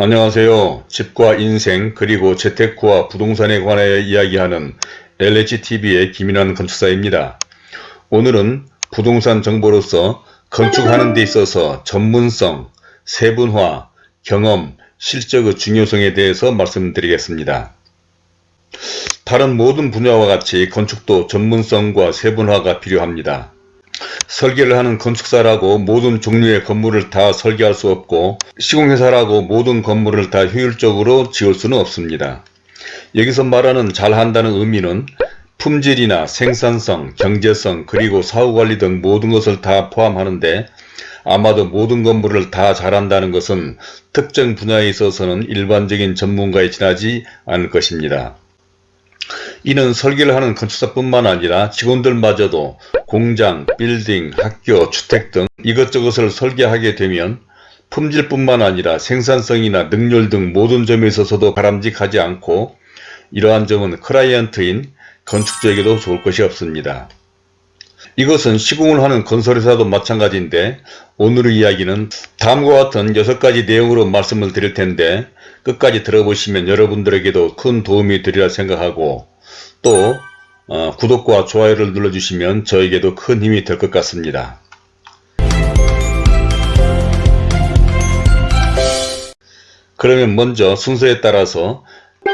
안녕하세요. 집과 인생 그리고 재테크와 부동산에 관하여 이야기하는 LHTV의 김인환 건축사입니다. 오늘은 부동산 정보로서 건축하는 데 있어서 전문성, 세분화, 경험, 실적의 중요성에 대해서 말씀드리겠습니다. 다른 모든 분야와 같이 건축도 전문성과 세분화가 필요합니다. 설계를 하는 건축사라고 모든 종류의 건물을 다 설계할 수 없고 시공회사라고 모든 건물을 다 효율적으로 지을 수는 없습니다. 여기서 말하는 잘한다는 의미는 품질이나 생산성, 경제성, 그리고 사후관리 등 모든 것을 다 포함하는데 아마도 모든 건물을 다 잘한다는 것은 특정 분야에 있어서는 일반적인 전문가에 지나지 않을 것입니다. 이는 설계를 하는 건축사뿐만 아니라 직원들마저도 공장, 빌딩, 학교, 주택 등 이것저것을 설계하게 되면 품질뿐만 아니라 생산성이나 능률 등 모든 점에 있어서도 바람직하지 않고 이러한 점은 클라이언트인 건축주에게도 좋을 것이 없습니다. 이것은 시공을 하는 건설회사도 마찬가지인데 오늘의 이야기는 다음과 같은 6가지 내용으로 말씀을 드릴 텐데 끝까지 들어보시면 여러분들에게도 큰 도움이 되리라 생각하고 또 어, 구독과 좋아요를 눌러주시면 저에게도 큰 힘이 될 것 같습니다. 그러면 먼저 순서에 따라서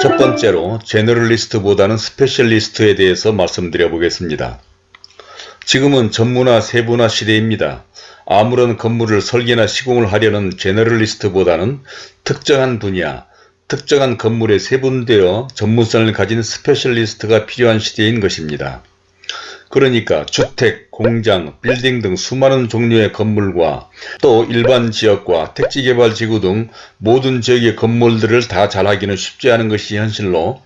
첫 번째로 제너럴리스트보다는 스페셜리스트에 대해서 말씀드려 보겠습니다. 지금은 전문화 세분화 시대입니다. 아무런 건물을 설계나 시공을 하려는 제너럴리스트보다는 특정한 분야, 특정한 건물에 세분되어 전문성을 가진 스페셜리스트가 필요한 시대인 것입니다. 그러니까 주택, 공장, 빌딩 등 수많은 종류의 건물과 또 일반 지역과 택지개발지구 등 모든 지역의 건물들을 다 잘하기는 쉽지 않은 것이 현실로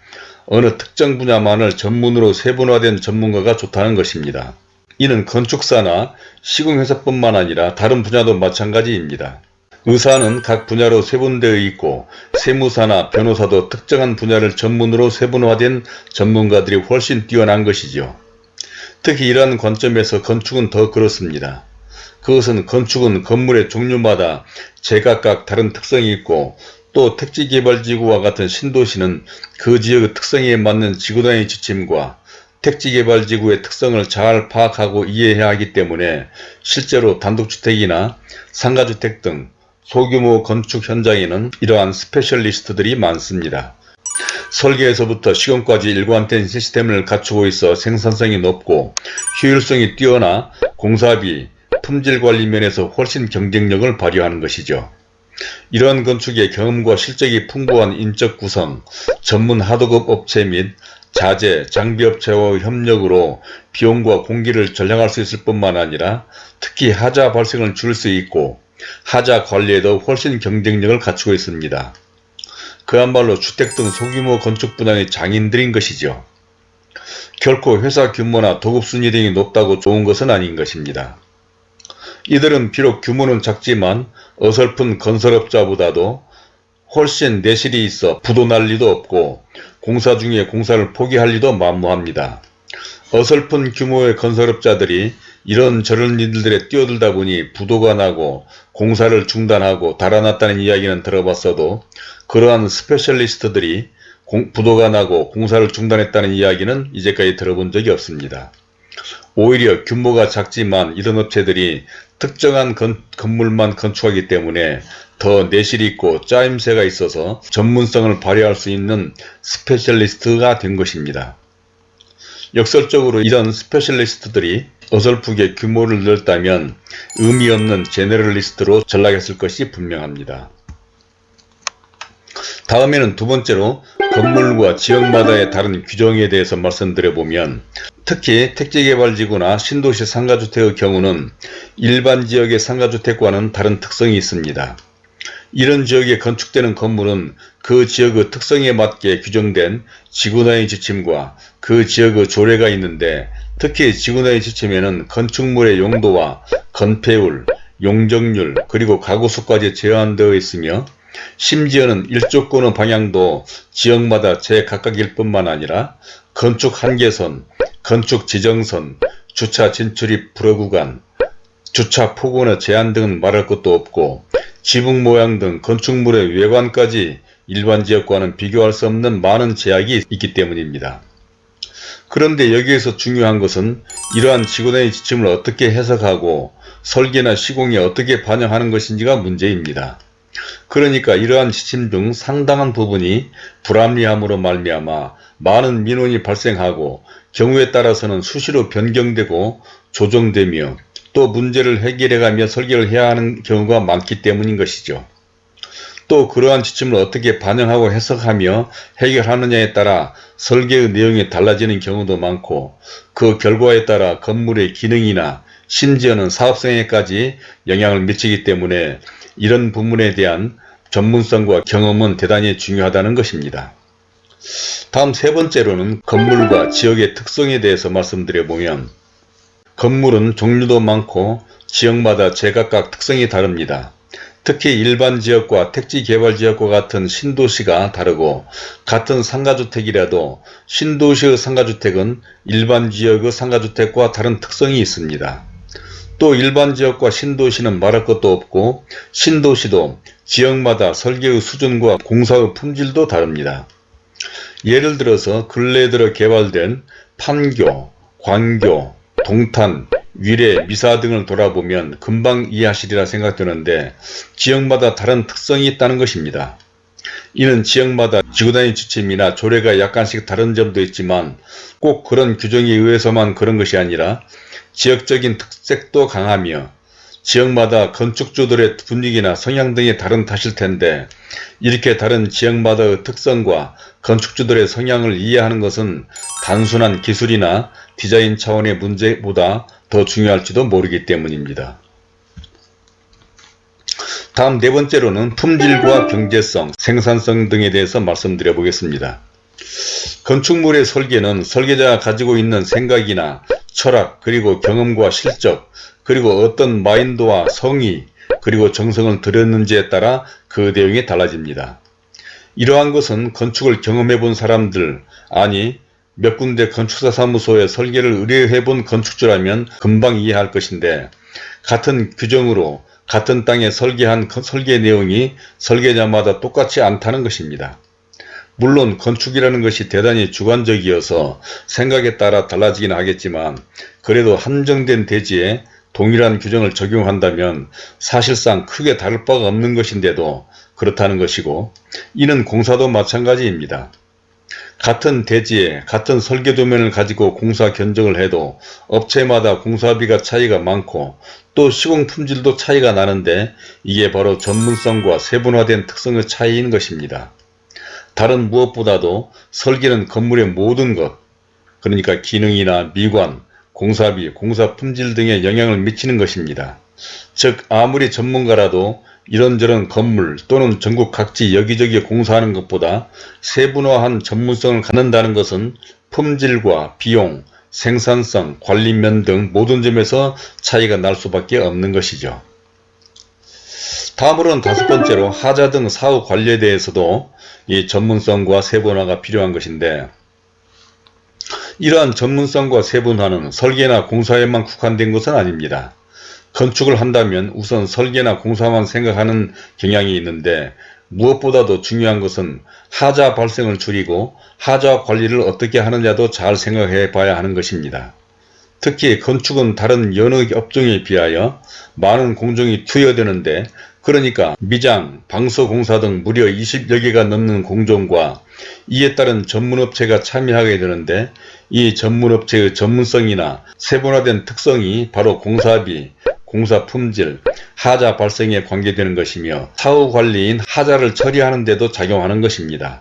어느 특정 분야만을 전문으로 세분화된 전문가가 좋다는 것입니다. 이는 건축사나 시공회사뿐만 아니라 다른 분야도 마찬가지입니다. 의사는 각 분야로 세분되어 있고 세무사나 변호사도 특정한 분야를 전문으로 세분화된 전문가들이 훨씬 뛰어난 것이죠. 특히 이러한 관점에서 건축은 더 그렇습니다. 그것은 건축은 건물의 종류마다 제각각 다른 특성이 있고 또 택지개발지구와 같은 신도시는 그 지역의 특성에 맞는 지구단위 지침과 택지개발지구의 특성을 잘 파악하고 이해해야 하기 때문에 실제로 단독주택이나 상가주택 등 소규모 건축 현장에는 이러한 스페셜리스트들이 많습니다. 설계에서부터 시공까지 일관된 시스템을 갖추고 있어 생산성이 높고 효율성이 뛰어나 공사비, 품질관리 면에서 훨씬 경쟁력을 발휘하는 것이죠. 이러한 건축의 경험과 실적이 풍부한 인적 구성, 전문 하도급 업체 및 자재, 장비업체와 협력으로 비용과 공기를 절약할 수 있을 뿐만 아니라 특히 하자 발생을 줄일 수 있고 하자 관리에도 훨씬 경쟁력을 갖추고 있습니다. 그야말로 주택 등 소규모 건축 분야의 장인들인 것이죠. 결코 회사 규모나 도급 순위 등이 높다고 좋은 것은 아닌 것입니다. 이들은 비록 규모는 작지만 어설픈 건설업자보다도 훨씬 내실이 있어 부도 날 리도 없고 공사 중에 공사를 포기할 리도 만무합니다. 어설픈 규모의 건설업자들이 이런 저런 일들에 뛰어들다 보니 부도가 나고 공사를 중단하고 달아났다는 이야기는 들어봤어도 그러한 스페셜리스트들이 공, 부도가 나고 공사를 중단했다는 이야기는 이제까지 들어본 적이 없습니다. 오히려 규모가 작지만 이런 업체들이 특정한 건, 건물만 건축하기 때문에 더 내실이 있고 짜임새가 있어서 전문성을 발휘할 수 있는 스페셜리스트가 된 것입니다. 역설적으로 이런 스페셜리스트들이 어설프게 규모를 늘렸다면 의미 없는 제네럴리스트로 전락했을 것이 분명합니다. 다음에는 두 번째로 건물과 지역마다의 다른 규정에 대해서 말씀드려보면 특히 택지개발지구나 신도시 상가주택의 경우는 일반 지역의 상가주택과는 다른 특성이 있습니다. 이런 지역에 건축되는 건물은 그 지역의 특성에 맞게 규정된 지구단위 지침과 그 지역의 조례가 있는데 특히 지구단위 지침에는 건축물의 용도와 건폐율, 용적률, 그리고 가구수까지 제한되어 있으며 심지어는 일조권의 방향도 지역마다 제각각일 뿐만 아니라 건축 한계선, 건축 지정선, 주차 진출입 불허 구간, 주차 폭언의 제한 등은 말할 것도 없고 지붕 모양 등 건축물의 외관까지 일반 지역과는 비교할 수 없는 많은 제약이 있기 때문입니다. 그런데 여기에서 중요한 것은 이러한 지구단위 지침을 어떻게 해석하고 설계나 시공에 어떻게 반영하는 것인지가 문제입니다. 그러니까 이러한 지침 중 상당한 부분이 불합리함으로 말미암아 많은 민원이 발생하고 경우에 따라서는 수시로 변경되고 조정되며 또 문제를 해결해가며 설계를 해야 하는 경우가 많기 때문인 것이죠. 또 그러한 지침을 어떻게 반영하고 해석하며 해결하느냐에 따라 설계의 내용이 달라지는 경우도 많고 그 결과에 따라 건물의 기능이나 심지어는 사업성에까지 영향을 미치기 때문에 이런 부분에 대한 전문성과 경험은 대단히 중요하다는 것입니다. 다음 세 번째로는 건물과 지역의 특성에 대해서 말씀드려보면 건물은 종류도 많고 지역마다 제각각 특성이 다릅니다. 특히 일반 지역과 택지 개발 지역과 같은 신도시가 다르고 같은 상가주택이라도 신도시의 상가주택은 일반 지역의 상가주택과 다른 특성이 있습니다. 또 일반 지역과 신도시는 말할 것도 없고 신도시도 지역마다 설계의 수준과 공사의 품질도 다릅니다. 예를 들어서 근래 들어 개발된 판교, 광교, 동탄, 위례, 미사 등을 돌아보면 금방 이해하시리라 생각되는데 지역마다 다른 특성이 있다는 것입니다. 이는 지역마다 지구단위 지침이나 조례가 약간씩 다른 점도 있지만 꼭 그런 규정에 의해서만 그런 것이 아니라 지역적인 특색도 강하며 지역마다 건축주들의 분위기나 성향 등이 다른 탓일 텐데 이렇게 다른 지역마다의 특성과 건축주들의 성향을 이해하는 것은 단순한 기술이나 디자인 차원의 문제보다 더 중요할지도 모르기 때문입니다. 다음 네 번째로는 품질과 경제성, 생산성 등에 대해서 말씀드려 보겠습니다. 건축물의 설계는 설계자가 가지고 있는 생각이나 철학 그리고 경험과 실적 그리고 어떤 마인드와 성의 그리고 정성을 들였는지에 따라 그 내용이 달라집니다. 이러한 것은 건축을 경험해 본 사람들 아니 몇 군데 건축사 사무소에 설계를 의뢰해 본 건축주라면 금방 이해할 것인데 같은 규정으로 같은 땅에 설계한 설계 내용이 설계자마다 똑같지 않다는 것입니다. 물론 건축이라는 것이 대단히 주관적이어서 생각에 따라 달라지긴 하겠지만 그래도 한정된 대지에 동일한 규정을 적용한다면 사실상 크게 다를 바가 없는 것인데도 그렇다는 것이고 이는 공사도 마찬가지입니다. 같은 대지에 같은 설계도면을 가지고 공사 견적을 해도 업체마다 공사비가 차이가 많고 또 시공 품질도 차이가 나는데 이게 바로 전문성과 세분화된 특성의 차이인 것입니다. 다른 무엇보다도 설계는 건물의 모든 것 그러니까 기능이나 미관, 공사비, 공사 품질 등에 영향을 미치는 것입니다. 즉 아무리 전문가라도 이런저런 건물 또는 전국 각지 여기저기 공사하는 것보다 세분화한 전문성을 갖는다는 것은 품질과 비용, 생산성, 관리면 등 모든 점에서 차이가 날 수밖에 없는 것이죠. 다음으로는 다섯 번째로 하자 등 사후 관리에 대해서도 이 전문성과 세분화가 필요한 것인데 이러한 전문성과 세분화는 설계나 공사에만 국한된 것은 아닙니다. 건축을 한다면 우선 설계나 공사만 생각하는 경향이 있는데 무엇보다도 중요한 것은 하자 발생을 줄이고 하자 관리를 어떻게 하느냐도 잘 생각해 봐야 하는 것입니다. 특히 건축은 다른 여러 업종에 비하여 많은 공정이 투여되는데 그러니까 미장, 방서공사 등 무려 20여 개가 넘는 공정과 이에 따른 전문업체가 참여하게 되는데 이 전문업체의 전문성이나 세분화된 특성이 바로 공사비, 공사 품질, 하자 발생에 관계되는 것이며 사후 관리인 하자를 처리하는 데도 작용하는 것입니다.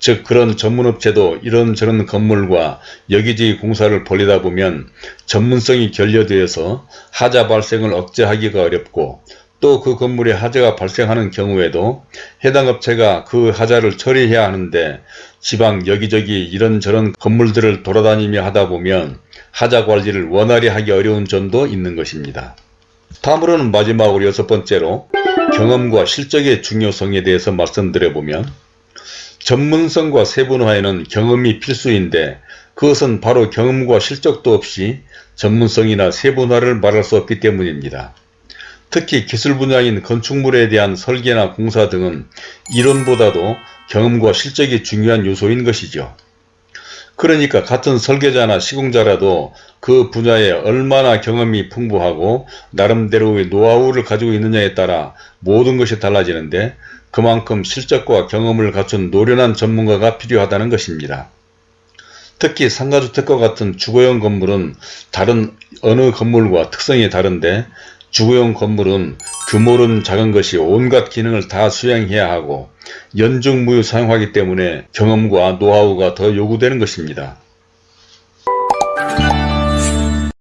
즉 그런 전문업체도 이런저런 건물과 여기저기 공사를 벌리다 보면 전문성이 결여되어서 하자 발생을 억제하기가 어렵고 또 그 건물에 하자가 발생하는 경우에도 해당 업체가 그 하자를 처리해야 하는데 지방 여기저기 이런저런 건물들을 돌아다니며 하다 보면 하자 관리를 원활히 하기 어려운 점도 있는 것입니다. 다음으로는 마지막으로 여섯 번째로 경험과 실적의 중요성에 대해서 말씀드려보면 전문성과 세분화에는 경험이 필수인데 그것은 바로 경험과 실적도 없이 전문성이나 세분화를 말할 수 없기 때문입니다. 특히 기술 분야인 건축물에 대한 설계나 공사 등은 이론보다도 경험과 실적이 중요한 요소인 것이죠. 그러니까 같은 설계자나 시공자라도 그 분야에 얼마나 경험이 풍부하고 나름대로의 노하우를 가지고 있느냐에 따라 모든 것이 달라지는데 그만큼 실적과 경험을 갖춘 노련한 전문가가 필요하다는 것입니다. 특히 상가주택과 같은 주거용 건물은 다른 어느 건물과 특성이 다른데 주거용 건물은 규모는 작은 것이 온갖 기능을 다 수행해야 하고 연중무휴 사용하기 때문에 경험과 노하우가 더 요구되는 것입니다.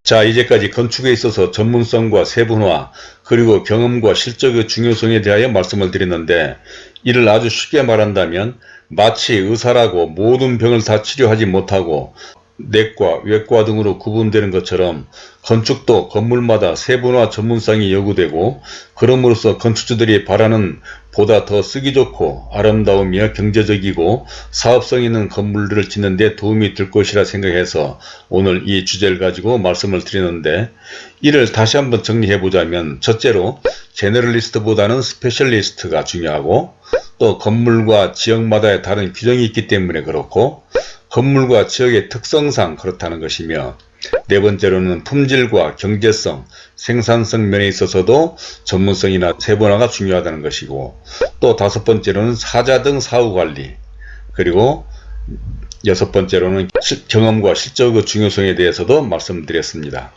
자 이제까지 건축에 있어서 전문성과 세분화 그리고 경험과 실적의 중요성에 대하여 말씀을 드렸는데 이를 아주 쉽게 말한다면 마치 의사라고 모든 병을 다 치료하지 못하고 내과, 외과 등으로 구분되는 것처럼 건축도 건물마다 세분화 전문성이 요구되고 그럼으로써 건축주들이 바라는 보다 더 쓰기 좋고 아름다우며 경제적이고 사업성 있는 건물들을 짓는 데 도움이 될 것이라 생각해서 오늘 이 주제를 가지고 말씀을 드리는데 이를 다시 한번 정리해 보자면 첫째로 제너럴리스트보다는 스페셜리스트가 중요하고 또 건물과 지역마다의 다른 규정이 있기 때문에 그렇고 건물과 지역의 특성상 그렇다는 것이며 네 번째로는 품질과 경제성, 생산성 면에 있어서도 전문성이나 세분화가 중요하다는 것이고 또 다섯 번째로는 사자 등 사후관리 그리고 여섯 번째로는 경험과 실적의 중요성에 대해서도 말씀드렸습니다.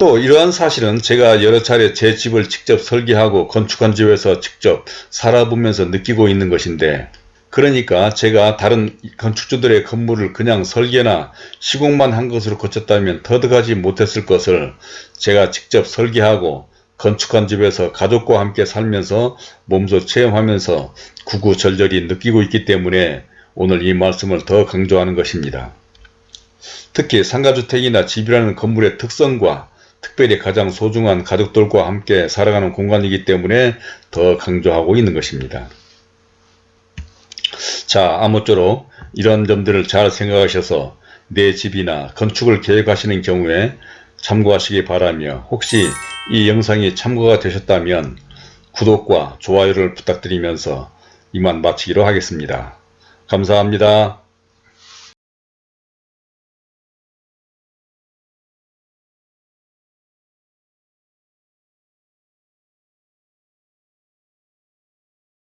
또 이러한 사실은 제가 여러 차례 제 집을 직접 설계하고 건축한 집에서 직접 살아보면서 느끼고 있는 것인데 그러니까 제가 다른 건축주들의 건물을 그냥 설계나 시공만 한 것으로 거쳤다면 터득하지 못했을 것을 제가 직접 설계하고 건축한 집에서 가족과 함께 살면서 몸소 체험하면서 구구절절히 느끼고 있기 때문에 오늘 이 말씀을 더 강조하는 것입니다. 특히 상가주택이나 집이라는 건물의 특성과 특별히 가장 소중한 가족들과 함께 살아가는 공간이기 때문에 더 강조하고 있는 것입니다. 자 아무쪼록 이런 점들을 잘 생각하셔서 내 집이나 건축을 계획하시는 경우에 참고하시기 바라며 혹시 이 영상이 참고가 되셨다면 구독과 좋아요를 부탁드리면서 이만 마치기로 하겠습니다. 감사합니다.